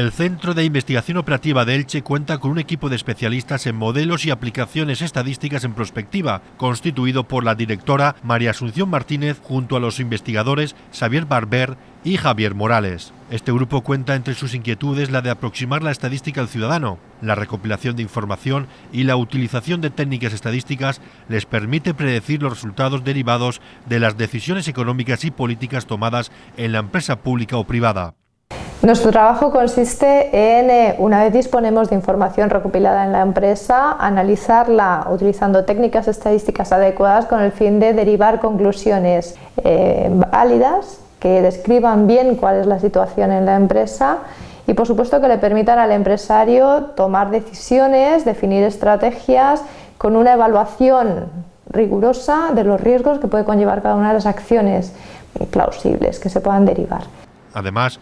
El Centro de Investigación Operativa de Elche cuenta con un equipo de especialistas en modelos y aplicaciones estadísticas en prospectiva, constituido por la directora María Asunción Martínez junto a los investigadores Xavier Barber y Javier Morales. Este grupo cuenta entre sus inquietudes la de aproximar la estadística al ciudadano. La recopilación de información y la utilización de técnicas estadísticas les permite predecir los resultados derivados de las decisiones económicas y políticas tomadas en la empresa pública o privada. Nuestro trabajo consiste en, eh, una vez disponemos de información recopilada en la empresa, analizarla utilizando técnicas estadísticas adecuadas con el fin de derivar conclusiones eh, válidas que describan bien cuál es la situación en la empresa y por supuesto que le permitan al empresario tomar decisiones, definir estrategias con una evaluación rigurosa de los riesgos que puede conllevar cada una de las acciones plausibles que se puedan derivar. Además,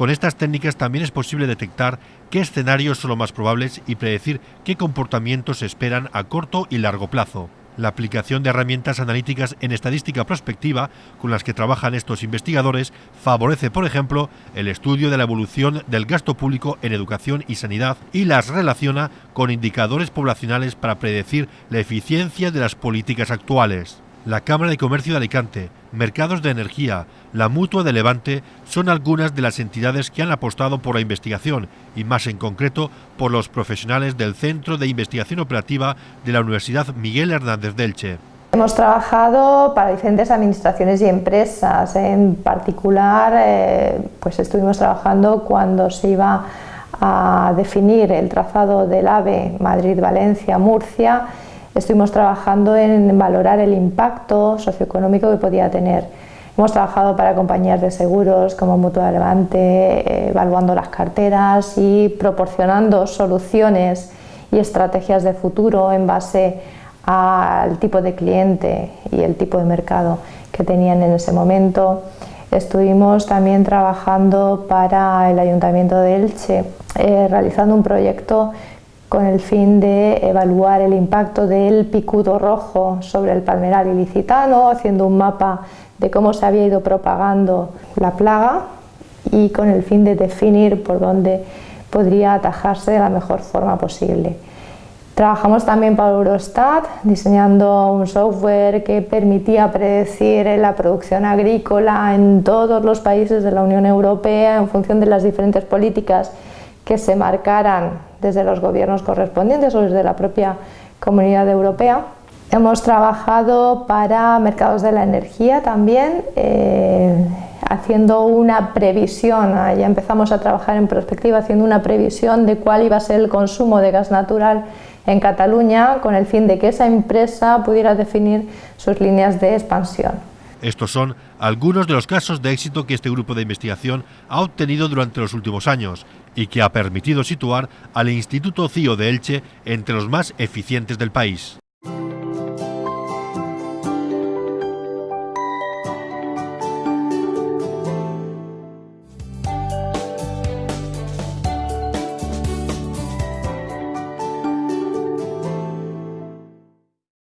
con estas técnicas también es posible detectar qué escenarios son los más probables y predecir qué comportamientos se esperan a corto y largo plazo. La aplicación de herramientas analíticas en estadística prospectiva con las que trabajan estos investigadores favorece, por ejemplo, el estudio de la evolución del gasto público en educación y sanidad y las relaciona con indicadores poblacionales para predecir la eficiencia de las políticas actuales. La Cámara de Comercio de Alicante, Mercados de Energía, la Mutua de Levante son algunas de las entidades que han apostado por la investigación y más en concreto por los profesionales del Centro de Investigación Operativa de la Universidad Miguel Hernández Delche. Hemos trabajado para diferentes administraciones y empresas, en particular eh, pues estuvimos trabajando cuando se iba a definir el trazado del AVE Madrid-Valencia-Murcia estuvimos trabajando en valorar el impacto socioeconómico que podía tener. Hemos trabajado para compañías de seguros como Mutua Levante, eh, evaluando las carteras y proporcionando soluciones y estrategias de futuro en base al tipo de cliente y el tipo de mercado que tenían en ese momento. Estuvimos también trabajando para el Ayuntamiento de Elche, eh, realizando un proyecto con el fin de evaluar el impacto del picudo rojo sobre el palmeral ilicitano, haciendo un mapa de cómo se había ido propagando la plaga y con el fin de definir por dónde podría atajarse de la mejor forma posible. Trabajamos también para Eurostat, diseñando un software que permitía predecir la producción agrícola en todos los países de la Unión Europea en función de las diferentes políticas que se marcaran desde los gobiernos correspondientes o desde la propia Comunidad Europea. Hemos trabajado para mercados de la energía también, eh, haciendo una previsión, ah, ya empezamos a trabajar en perspectiva, haciendo una previsión de cuál iba a ser el consumo de gas natural en Cataluña con el fin de que esa empresa pudiera definir sus líneas de expansión. Estos son algunos de los casos de éxito que este grupo de investigación ha obtenido durante los últimos años y que ha permitido situar al Instituto CIO de Elche entre los más eficientes del país.